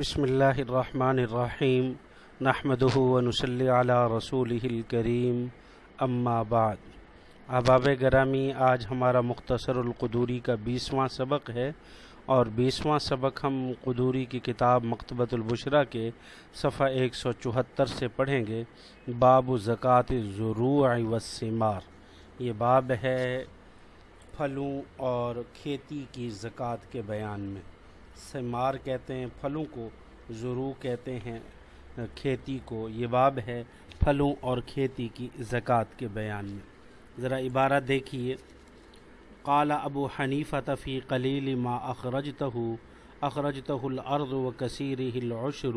بسم اللہ الرحمن الرحیم، نحمدہ ونصلی علی رسول الکریم، اما بعد۔ احباب گرامی، آج ہمارا مختصر القدوری کا بیسواں سبق ہے اور بیسواں سبق ہم قدوری کی کتاب مکتبۃ البشرا کے صفحہ ایک سو چوہتر سے پڑھیں گے۔ باب زکوٰۃ ضرور وسمار یہ باب ہے پھلوں اور کھیتی کی زکوٰۃ کے بیان میں۔ سمار کہتے ہیں، پھلوں کو ضرو کہتے ہیں۔ کھیتی کو، یہ باب ہے پھلوں اور کھیتی کی زکوٰۃ کے بیان میں۔ ذرا عبارت دیکھیے۔ قال ابو حنیفہ فی قلیل ما اخرجتہ اخرجتہ الارض و کثیرہ العشر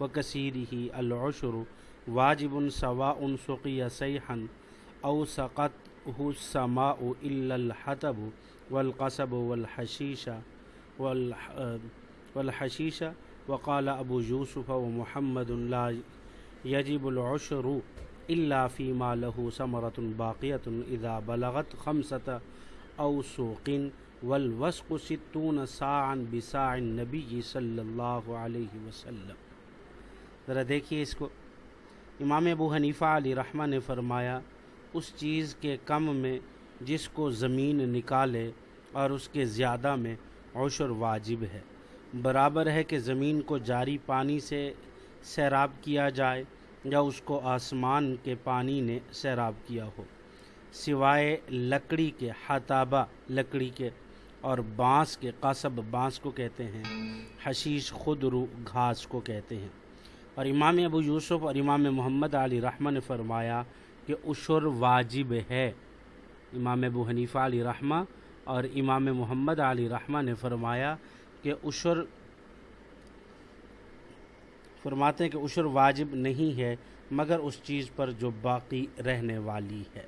و کثیرہ العشر۔ واجب سواء سقی سیحا او سقط السماء الا الحطب والقصب والحشیش والحشیش وقال ابو یوسف و محمد اللہ یجب العشر الا فيما له ثمرة باقية اذا بلغت خمسة او سوق والوسق ستون ساعا بساع النبی صلی اللہ علیہ وسلم. ذرا دیکھیے اس کو. امام ابو حنیفہ علی رحمہ نے فرمایا، اس چیز کے کم میں جس کو زمین نکالے اور اس کے زیادہ میں عشر واجب ہے۔ برابر ہے کہ زمین کو جاری پانی سے سیراب کیا جائے یا اس کو آسمان کے پانی نے سیراب کیا ہو۔ سوائے لکڑی کے، حتابہ لکڑی کے اور بانس کے قصب بانس کو کہتے ہیں، حشیش خود رو گھاس کو کہتے ہیں۔ اور امام ابو یوسف اور امام محمد علی رحمہ نے فرمایا کہ عشر واجب ہے۔ امام ابو حنیفہ علی رحمہ اور امام محمد علی رحمہ نے فرمایا کہ عشر فرماتے ہیں کہ عشر واجب نہیں ہے، مگر اس چیز پر جو باقی رہنے والی ہے۔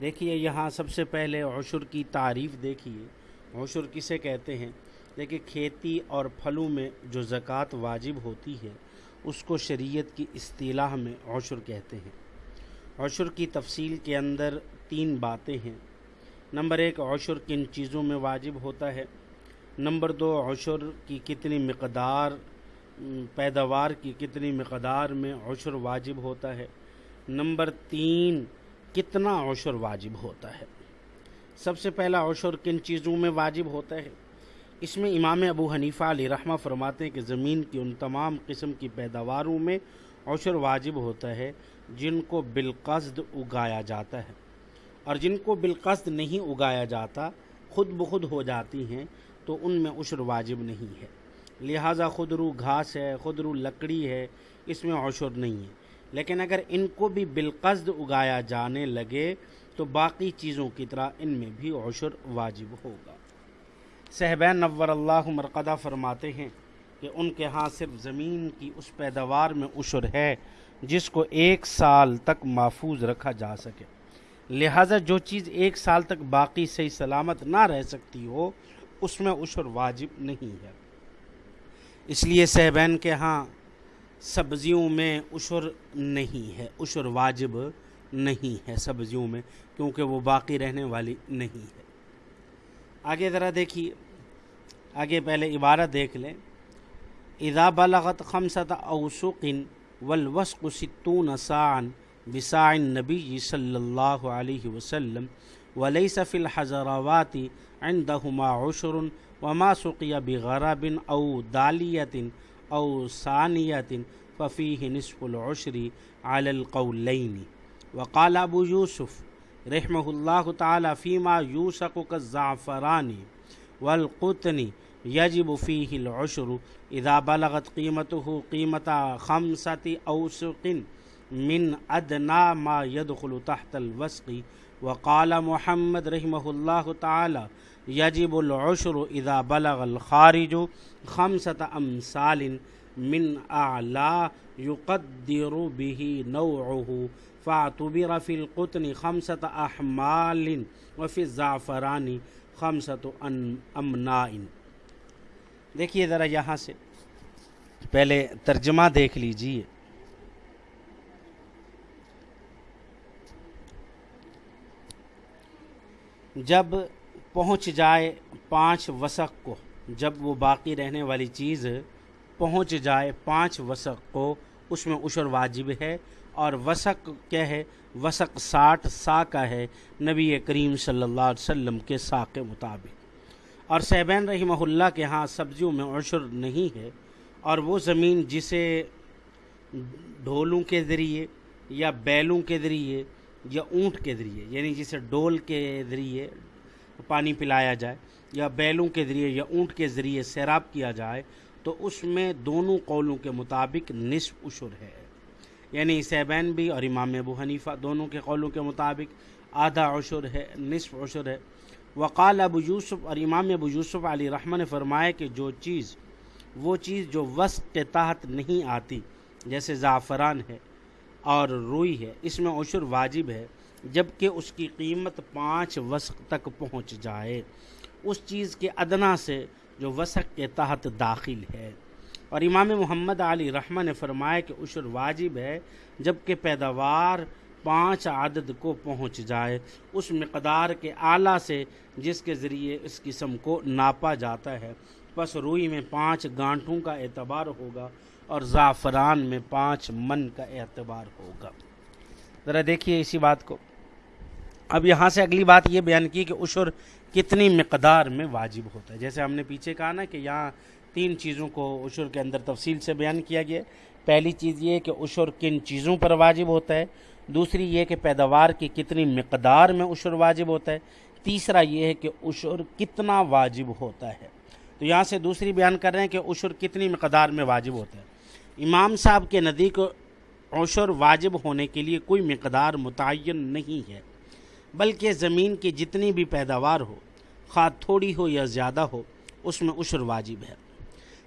دیکھیے، یہاں سب سے پہلے عشر کی تعریف دیکھیے۔ عشر کسے کہتے ہیں؟ دیکھیے، کھیتی اور پھلوں میں جو زکوٰۃ واجب ہوتی ہے، اس کو شریعت کی اصطلاح میں عشر کہتے ہیں۔ عشر کی تفصیل کے اندر تین باتیں ہیں۔ نمبر ایک، عشر کن چیزوں میں واجب ہوتا ہے۔ نمبر دو، عشر کی کتنی مقدار، پیداوار کی کتنی مقدار میں عشر واجب ہوتا ہے۔ نمبر تین، کتنا عشر واجب ہوتا ہے۔ سب سے پہلا عشر کن چیزوں میں واجب ہوتا ہے۔ اس میں امام ابو حنیفہ علی رحمہ فرماتے ہیں کہ زمین کی ان تمام قسم کی پیداواروں میں عشر واجب ہوتا ہے جن کو بالقصد اگایا جاتا ہے۔ اور جن کو بالقصد نہیں اگایا جاتا، خود بخود ہو جاتی ہیں، تو ان میں عشر واجب نہیں ہے۔ لہٰذا خدرو گھاس ہے خدرو لکڑی ہے، اس میں عشر نہیں ہے۔ لیکن اگر ان کو بھی بالقصد اگایا جانے لگے، تو باقی چیزوں کی طرح ان میں بھی عشر واجب ہوگا۔ صحبین نور اللہ مرقدہ فرماتے ہیں کہ ان کے ہاں صرف زمین کی اس پیداوار میں عشر ہے، جس کو ایک سال تک محفوظ رکھا جا سکے۔ لہٰذا جو چیز ایک سال تک باقی صحیح سلامت نہ رہ سکتی ہو، اس میں عشر واجب نہیں ہے۔ اس لیے صحبین کے ہاں سبزیوں میں عشر نہیں ہے۔ عشر واجب نہیں ہے سبزیوں میں، کیونکہ وہ باقی رہنے والی نہیں ہے۔ آگے ذرا دیکھیے۔ آگے پہلے عبارت دیکھ لیں۔ اذا بلغت خمسط اوسقن والوسق ستون ساعن بساع النبی صلی اللہ علیہ وسلم، ولیس فی الحضراوات عندهما عشر وما سقی بغرب او دالیت او ثانیت ففیہ نصف العشر على القولین. وقال ابو یوسف رحمہ اللہ تعالی فیما یوسق كالزعفران والقطن یجب فیہ العشر اذا بلغت قیمته قیمت خمسة اوسق من ادنا ما يدخل تحت الوسق. وقال محمد رحمہ اللہ تعالی یجب العشر اذا بلغ الخارج خمسة امثال من اعلا يقدر به نوعه. فاعتبر في القطن خمسة احمال وفي الزعفران خمسة امناء دیکھیے ذرا یہاں سے، پہلے ترجمہ دیکھ لیجیے۔ جب پہنچ جائے پانچ وسق کو، جب وہ باقی رہنے والی چیز پہنچ جائے پانچ وسق کو، اس میں عشر واجب ہے اور وسق کیا ہے؟ وسق ساٹھ سا کا ہے نبی کریم صلی اللہ علیہ وسلم کے سا کے مطابق۔ اور صحبین رحمہ اللہ کے ہاں سبزیوں میں عشر نہیں ہے اور وہ زمین جسے ڈھولوں کے ذریعے یا بیلوں کے ذریعے یا اونٹ کے ذریعے یعنی جسے ڈول کے ذریعے پانی پلایا جائے، یا بیلوں کے ذریعے یا اونٹ کے ذریعے سیراب کیا جائے، تو اس میں دونوں قولوں کے مطابق نصف عشر ہے۔ یعنی سیبین بھی اور امام ابو حنیفہ دونوں کے قولوں کے مطابق آدھا عشر ہے، نصف عشر ہے۔ وقال ابو یوسف اور امام ابو یوسف علی رحمٰ نے فرمایا کہ جو چیز، وہ چیز جو وسق کے تحت نہیں آتی، جیسے زعفران ہے اور روئی ہے۔ اس میں عشر واجب ہے جبکہ اس کی قیمت پانچ وسق تک پہنچ جائے۔ اس چیز کے ادنا سے جو وسق کے تحت داخل ہے۔ اور امام محمد علی رحمہ نے فرمایا کہ عشر واجب ہے جبکہ پیداوار پانچ عدد کو پہنچ جائے۔ اس مقدار کے اعلیٰ سے جس کے ذریعے اس قسم کو ناپا جاتا ہے۔ بس روئی میں پانچ گانٹوں کا اعتبار ہوگا۔ اور زعفران میں پانچ من کا اعتبار ہوگا۔ ذرا دیکھیے اسی بات کو۔ اب یہاں سے اگلی بات یہ بیان کی کہ عشر کتنی مقدار میں واجب ہوتا ہے۔ جیسے ہم نے پیچھے کہا نا کہ یہاں تین چیزوں کو عشر کے اندر تفصیل سے بیان کیا گیا۔ پہلی چیز یہ کہ عشر کن چیزوں پر واجب ہوتا ہے۔ دوسری یہ کہ پیداوار کی کتنی مقدار میں عشر واجب ہوتا ہے۔ تیسرا یہ ہے کہ عشر کتنا واجب ہوتا ہے۔ تو یہاں سے دوسری بیان کر رہے ہیں کہ عشر کتنی مقدار میں واجب ہوتا ہے۔ امام صاحب کے نزدیک عشر واجب ہونے کے لیے کوئی مقدار متعین نہیں ہے، بلکہ زمین کی جتنی بھی پیداوار ہو، خواہ تھوڑی ہو یا زیادہ ہو، اس میں عشر واجب ہے۔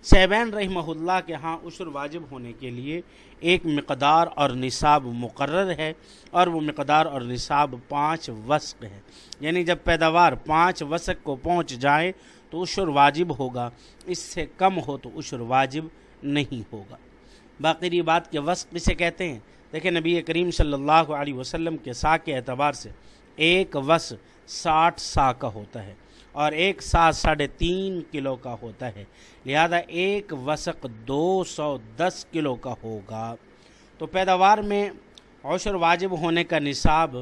سیبین رحمہ اللہ کے ہاں عشر واجب ہونے کے لیے ایک مقدار اور نصاب مقرر ہے اور وہ مقدار اور نصاب پانچ وسق ہے یعنی جب پیداوار پانچ وسق کو پہنچ جائے تو عشر واجب ہوگا، اس سے کم ہو تو عشر واجب نہیں ہوگا۔ باقی بات کے وسق کسے کہتے ہیں؟ دیکھیں نبی کریم صلی اللہ علیہ وسلم کے سا کے اعتبار سے ایک وس ساٹھ سا کا ہوتا ہے اور ایک سات ساڑھے تین کلو کا ہوتا ہے۔ لہذا ایک وسق دو سو دس کلو کا ہوگا۔ تو پیداوار میں عشر واجب ہونے کا نصاب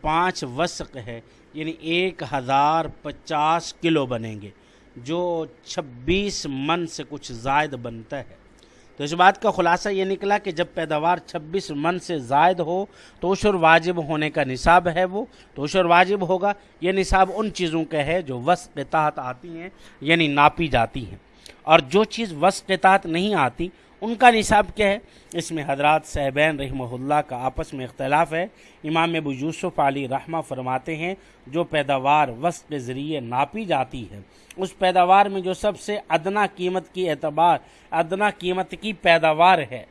پانچ وسق ہے یعنی ایک ہزار پچاس کلو بنیں گے، جو چھبیس من سے کچھ زائد بنتا ہے۔ تو اس بات کا خلاصہ یہ نکلا کہ جب پیداوار چھبیس من سے زائد ہو تو عشر واجب ہونے کا نصاب ہے وہ، تو عشر واجب ہوگا، یہ نصاب ان چیزوں کے ہے جو وسط کے تحت آتی ہیں یعنی ناپی جاتی ہیں۔ اور جو چیز وسط کے تحت نہیں آتی ان کا نصاب کیا ہے؟ اس میں حضرات صحبین رحمہ اللہ کا آپس میں اختلاف ہے۔ امام ابو یوسف علی رحمہ فرماتے ہیں، جو پیداوار وسط کے ذریعے ناپی جاتی ہے، اس پیداوار میں جو سب سے ادنا قیمت کی اعتبار، ادنا قیمت کی پیداوار ہے،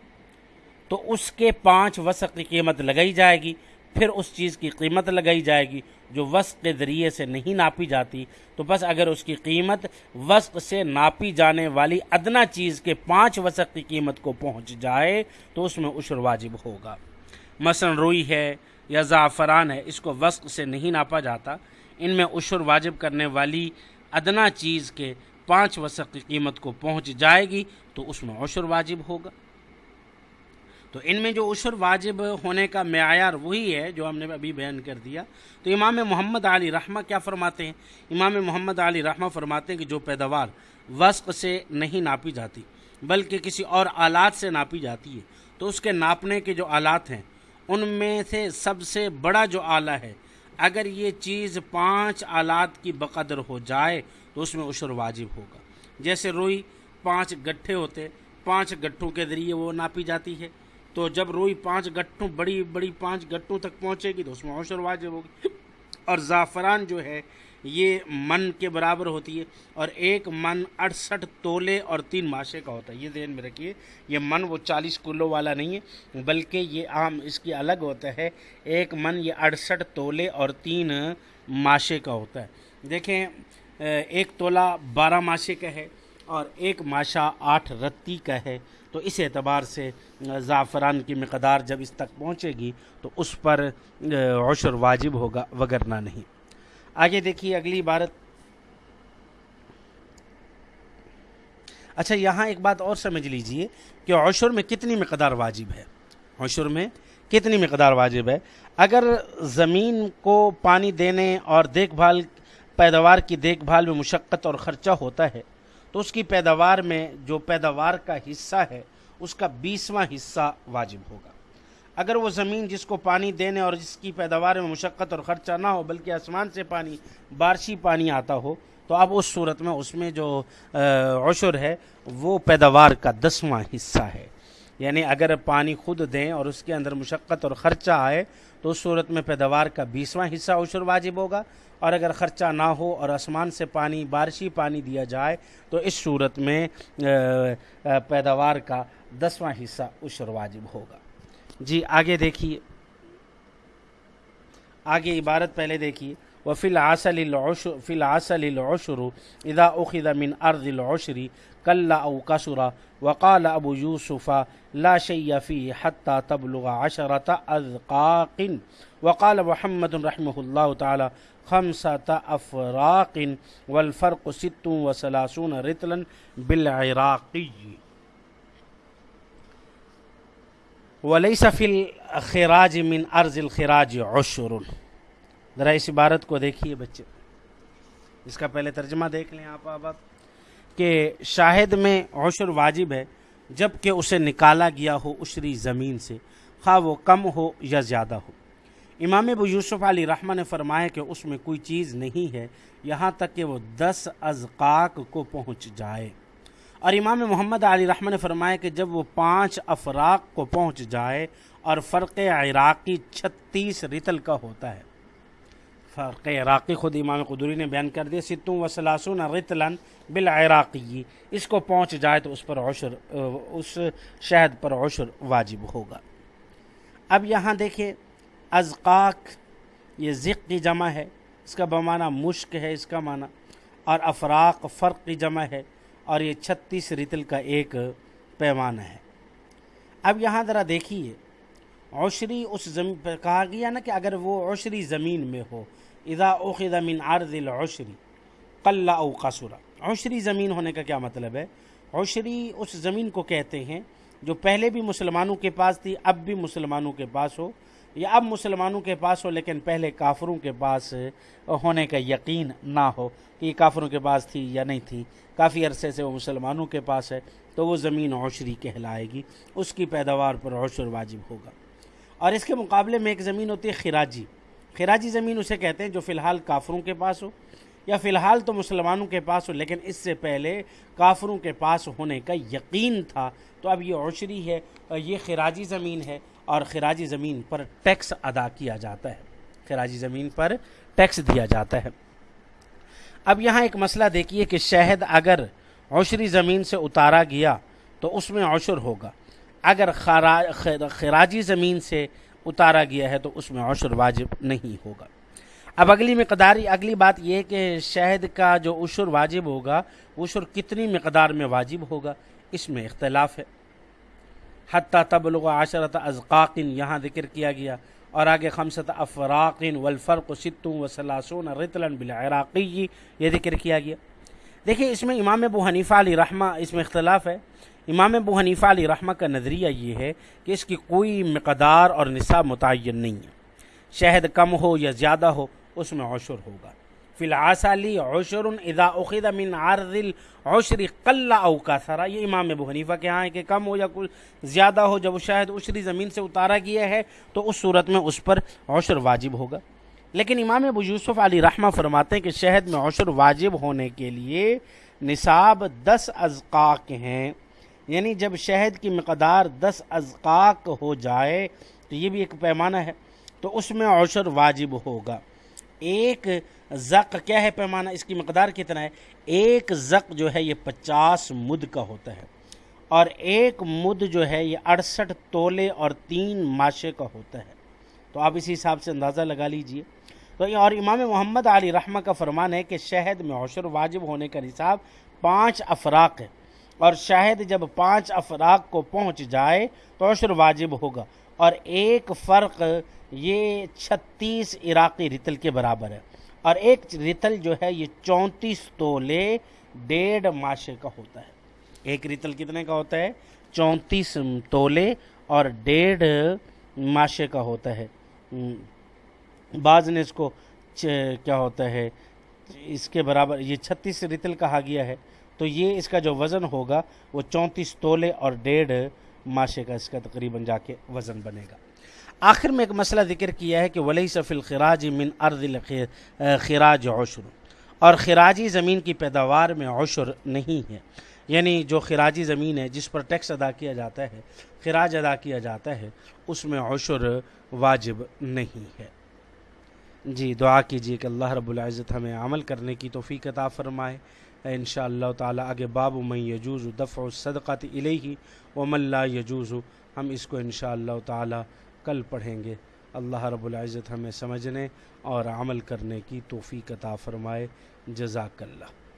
تو اس کے پانچ وسق کی قیمت لگائی جائے گی۔ پھر اس چیز کی قیمت لگائی جائے گی جو وسق کے ذریعے سے نہیں ناپی جاتی۔ تو بس اگر اس کی قیمت وسق سے ناپی جانے والی ادنا چیز کے پانچ وسق کی قیمت کو پہنچ جائے، تو اس میں عشر واجب ہوگا۔ مثلا روئی ہے یا زعفران ہے، اس کو وسق سے نہیں ناپا جاتا۔ ان میں عشر واجب کرنے والی ادنا چیز کے پانچ وسق کی قیمت کو پہنچ جائے گی، تو اس میں عشر واجب ہوگا۔ تو ان میں جو عشر واجب ہونے کا معیار وہی ہے جو ہم نے ابھی بیان کر دیا۔ تو امام محمد علی رحمہ کیا فرماتے ہیں؟ امام محمد علی رحمہ فرماتے ہیں کہ جو پیداوار وسق سے نہیں ناپی جاتی، بلکہ کسی اور آلات سے ناپی جاتی ہے۔ تو اس کے ناپنے کے جو آلات ہیں، ان میں سے سب سے بڑا جو آلہ ہے، اگر یہ چیز پانچ آلات کی بقدر ہو جائے، تو اس میں عشر واجب ہوگا۔ جیسے روئی پانچ گٹھے ہوتے، پانچ گٹھوں کے ذریعے وہ ناپی جاتی ہے۔ تو جب روئی پانچ گٹھوں بڑی بڑی پانچ گٹھوں تک پہنچے گی تو اس میں عشر واجب ہوگی۔ اور زعفران جو ہے، یہ من کے برابر ہوتی ہے اور ایک من اڑسٹھ تولے اور تین ماشے کا ہوتا ہے۔ یہ ذہن میں رکھیے، یہ من وہ چالیس کلو والا نہیں ہے، بلکہ یہ عام اس کی الگ ہوتا ہے۔ ایک من یہ اڑسٹھ تولے اور تین ماشے کا ہوتا ہے۔ دیکھیں، ایک تولہ بارہ ماشے کا ہے اور ایک ماشا آٹھ رتی کا ہے۔ تو اس اعتبار سے زعفران کی مقدار جب اس تک پہنچے گی تو اس پر عشر واجب ہوگا، وگرنہ نہیں۔ آگے دیکھیے اگلی عبارت۔ اچھا یہاں ایک بات اور سمجھ لیجیے کہ عشر میں کتنی مقدار واجب ہے۔ عشر میں کتنی مقدار واجب ہے؟ اگر زمین کو پانی دینے اور دیکھ بھال، پیداوار کی دیکھ بھال میں مشقت اور خرچہ ہوتا ہے تو اس کی پیداوار میں جو پیداوار کا حصہ ہے، اس کا بیسواں حصہ واجب ہوگا۔ اگر وہ زمین جس کو پانی دینے اور جس کی پیداوار میں مشقت اور خرچہ نہ ہو، بلکہ آسمان سے پانی، بارشی پانی آتا ہو، تو اب اس صورت میں اس میں جو عشر ہے، وہ پیداوار کا دسواں حصہ ہے۔ یعنی اگر پانی خود دیں اور اس کے اندر مشقت اور خرچہ آئے تو اس صورت میں پیداوار کا بیسواں حصہ عشر واجب ہوگا اور اگر خرچہ نہ ہو اور آسمان سے پانی بارشی پانی دیا جائے تو اس صورت میں پیداوار کا دسواں حصہ عشر واجب ہوگا۔ جی آگے دیکھیے۔ آگے عبارت پہلے دیکھیے۔ وفي العسل العشر، في العسل العشر إذا أخذ من أرض العشر كلا أو كسر وقال أبو يوسف لا شيء فيه تبلغ عشرة أذقاق. وقال محمد رحمه الله تعالى خمسة أفراق والفرق ست وثلاثون رتلا بالعراقي. وليس في الخراج من أرض الخراج عشر. ذرا اس عبارت کو دیکھیے بچے. اس کا پہلے ترجمہ دیکھ لیں آپ آپ کہ شاہد میں عشر واجب ہے جبکہ اسے نکالا گیا ہو عشری زمین سے۔ خواہ وہ کم ہو یا زیادہ ہو۔ امام ابو یوسف علی رحمہ نے فرمایا کہ اس میں کوئی چیز نہیں ہے، یہاں تک کہ وہ دس ازقاق کو پہنچ جائے۔ اور امام محمد علی رحمہ نے فرمایا کہ جب وہ پانچ افراق کو پہنچ جائے اور فرق عراقی چھتیس رتل کا ہوتا ہے فرق عراقی خود امام قدوری نے بیان کر دیا ستوں و سلاسون رتلن بالعراقی۔ اس کو پہنچ جائے تو اس پر عشر، اس شہد پر عشر واجب ہوگا۔ اب یہاں دیکھیں ازقاق یہ ذق کی جمع ہے۔ اس کا بمانہ مشک ہے، اس کا معنی۔ اور افراق، فرق کی جمع ہے۔ اور یہ چھتیس رتل کا ایک پیمانہ ہے۔ اب یہاں ذرا دیکھیے، عشری اس زمین پر، کہا گیا نا کہ اگر وہ عشری زمین میں ہو اذا اخذ من عرض العشری قل او قصر۔ عشری زمین ہونے کا کیا مطلب ہے؟ عشری اس زمین کو کہتے ہیں جو پہلے بھی مسلمانوں کے پاس تھی، اب بھی مسلمانوں کے پاس ہو، یا اب مسلمانوں کے پاس ہو لیکن پہلے کافروں کے پاس ہونے کا یقین نہ ہو کہ یہ کافروں کے پاس تھی یا نہیں تھی۔ کافی عرصے سے وہ مسلمانوں کے پاس ہے، تو وہ زمین عشری کہلائے گی۔ اس کی پیداوار پر عشر واجب ہوگا۔ اور اس کے مقابلے میں ایک زمین ہوتی ہے خراجی۔ خراجی زمین اسے کہتے ہیں جو فی الحال کافروں کے پاس ہو، یا فی الحال تو مسلمانوں کے پاس ہو، لیکن اس سے پہلے کافروں کے پاس ہونے کا یقین تھا۔ تو اب یہ عشری ہے، یہ خراجی زمین ہے اور خراجی زمین پر ٹیکس ادا کیا جاتا ہے۔ خراجی زمین پر ٹیکس دیا جاتا ہے۔ اب یہاں ایک مسئلہ دیکھیے کہ شہد اگر عشری زمین سے اتارا گیا تو اس میں عشر ہوگا۔ اگر خراجی زمین سے اتارا گیا ہے تو اس میں عشر واجب نہیں ہوگا۔ اب اگلی مقداری، اگلی بات یہ کہ شہد کا جو عشر واجب ہوگا، عشر کتنی مقدار میں واجب ہوگا، اس میں اختلاف ہے۔ حتیٰ تبلغ عشرت ازقاقن یہاں ذکر کیا گیا۔ اور آگے خمسط افراقن والفرق ستوں و سلاسون رتلن بالعراقی، یہ ذکر کیا گیا۔ دیکھیں اس میں امام ابو حنیفہ علی رحمہ اس میں اختلاف ہے۔ امام ابو حنیفہ علی رحمہ کا نظریہ یہ ہے کہ اس کی کوئی مقدار اور نصاب متعین نہیں ہے۔ شہد کم ہو یا زیادہ ہو، اس میں عشر ہوگا۔ فی العصلی عشر اذا اخذ من عرض العشر قل او کثرا یہ امام ابو حنیفہ کے ہاں ہے کہ کم ہو یا کچھ زیادہ ہو، جب شہد عشری زمین سے اتارا گیا ہے، تو اس صورت میں اس پر عشر واجب ہوگا۔ لیکن امام ابو یوسف علی رحمہ فرماتے ہیں کہ شہد میں عشر واجب ہونے کے لیے نصاب دس ازقاق ہیں۔ یعنی جب شہد کی مقدار دس ازقاق ہو جائے، تو یہ بھی ایک پیمانہ ہے، تو اس میں عشر واجب ہوگا۔ ایک زق، کیا ہے پیمانہ؟ اس کی مقدار کتنا ہے؟ ایک زق جو ہے، یہ پچاس مد کا ہوتا ہے۔ اور ایک مد جو ہے، یہ اڑسٹھ تولے اور تین ماشے کا ہوتا ہے۔ تو آپ اسی حساب سے اندازہ لگا لیجیے۔ تو اور امام محمد علی رحمہ کا فرمان ہے کہ شہد میں عشر واجب ہونے کا نصاب پانچ افراق ہے۔ اور شاہد جب پانچ افراق کو پہنچ جائے تو عشر واجب ہوگا۔ اور ایک فرق یہ چھتیس عراقی رتل کے برابر ہے۔ اور ایک رتل جو ہے یہ چونتیس تولے ڈیڑھ ماشے کا ہوتا ہے۔ ایک ریتل کتنے کا ہوتا ہے؟ چونتیس تولے اور ڈیڑھ ماشے کا ہوتا ہے۔ بعض نے اس کو کیا ہوتا ہے؟ اس کے برابر یہ چھتیس ریتل کہا گیا ہے۔ تو یہ اس کا جو وزن ہوگا وہ چونتیس تولے اور ڈیڑھ ماشے کا اس کا تقریباً جا کے وزن بنے گا۔ آخر میں ایک مسئلہ ذکر کیا ہے کہ ولی صف الخراج من ارض خراج عشر۔ اور خراجی زمین کی پیداوار میں عشر نہیں ہے۔ یعنی جو خراجی زمین ہے، جس پر ٹیکس ادا کیا جاتا ہے، خراج ادا کیا جاتا ہے، اس میں عشر واجب نہیں ہے۔ جی دعا کیجیے کہ اللہ رب العزت ہمیں عمل کرنے کی توفیق عطا فرمائے۔ ان شاء اللہ تعالیٰ آگے باب من یجوز دفع الصدقات الیہ ومن لا یجوز، ہم اس کو ان شاء اللہ تعالیٰ کل پڑھیں گے۔ اللہ رب العزت ہمیں سمجھنے اور عمل کرنے کی توفیق عطا فرمائے۔ جزاک اللہ۔